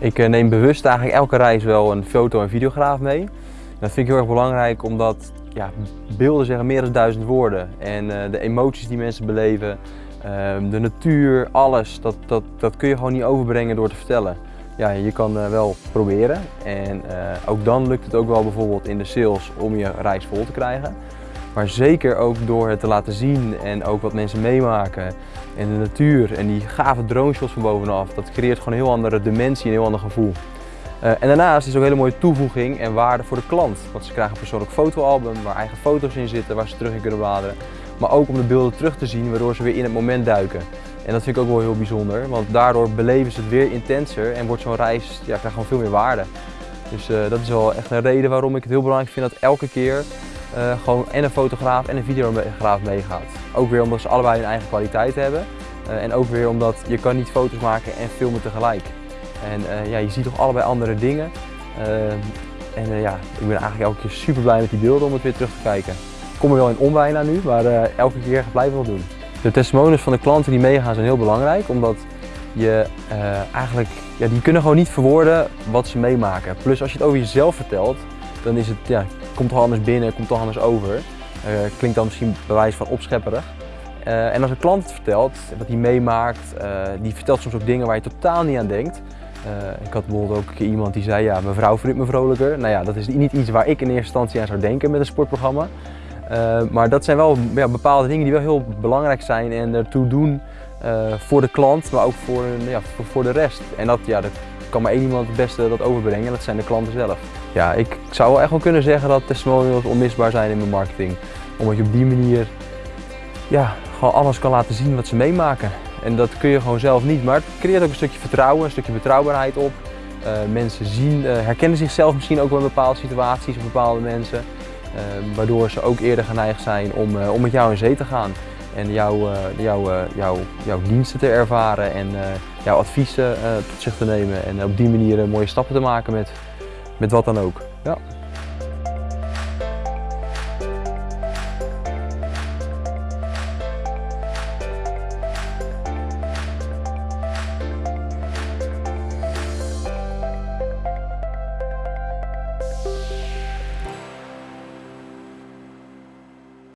Ik eh, neem bewust eigenlijk elke reis wel een foto- en videograaf mee. Dat vind ik heel erg belangrijk omdat ja, beelden zeggen meer dan duizend woorden. En eh, de emoties die mensen beleven, ehm, de natuur, alles, dat, dat, dat kun je gewoon niet overbrengen door te vertellen. Ja, je kan eh, wel proberen en ook dan lukt het ook wel bijvoorbeeld in de sales om je reis vol te krijgen. Maar zeker ook door het te laten zien en ook wat mensen meemaken en de natuur en die gave drone shots van bovenaf. Dat creëert gewoon een heel andere dimensie, een heel ander gevoel. Uh, en daarnaast is het ook een hele mooie toevoeging en waarde voor de klant. Want ze krijgen een persoonlijk fotoalbum waar eigen foto's in zitten, waar ze terug in kunnen bladeren. Maar ook om de beelden terug te zien, waardoor ze weer in het moment duiken. En dat vind ik ook wel heel bijzonder, want daardoor beleven ze het weer intenser en wordt zo'n reis, ja, krijgt gewoon veel meer waarde. Dus uh, dat is wel echt een reden waarom ik het heel belangrijk vind dat elke keer uh, gewoon en een fotograaf en een videograaf meegaat. Ook weer omdat ze allebei hun eigen kwaliteit hebben. Uh, en ook weer omdat je kan niet foto's maken en filmen tegelijk. En uh, ja, je ziet toch allebei andere dingen. en ja, ik ben eigenlijk elke keer super blij met die beelden om het weer terug te kijken. Ik kom er wel in onbijna nu, maar elke keer blijven wel doen. De testimonials van de klanten die meegaan zijn heel belangrijk, omdat je eigenlijk, ja, die kunnen gewoon niet verwoorden wat ze meemaken. Plus als je het over jezelf vertelt, dan is het, ja, komt toch anders binnen, komt toch anders over. Uh, klinkt dan misschien bewijs van opschepperig. Uh, en als een klant het vertelt, wat hij meemaakt, uh, die vertelt soms ook dingen waar je totaal niet aan denkt. ik had bijvoorbeeld ook iemand die zei, ja, mijn vrouw vindt me vrolijker. Nou ja, dat is niet iets waar ik in eerste instantie aan zou denken met een sportprogramma. maar dat zijn wel ja, bepaalde dingen die wel heel belangrijk zijn en ertoe doen voor de klant, maar ook voor, ja, voor de rest. En dat, ja, dat kan maar één iemand het beste dat overbrengen en dat zijn de klanten zelf. Ja, ik zou wel echt wel kunnen zeggen dat testimonials onmisbaar zijn in mijn marketing. Omdat je op die manier ja, gewoon alles kan laten zien wat ze meemaken. En dat kun je gewoon zelf niet, maar het creëert ook een stukje vertrouwen, een stukje betrouwbaarheid op. Uh, mensen zien, uh, herkennen zichzelf misschien ook wel in bepaalde situaties of bepaalde mensen. Uh, waardoor ze ook eerder geneigd zijn om, om met jou in zee te gaan. En jouw, jouw, jouw, jouw diensten te ervaren en jouw adviezen tot zich te nemen. En op die manier mooie stappen te maken met, met wat dan ook. Ja.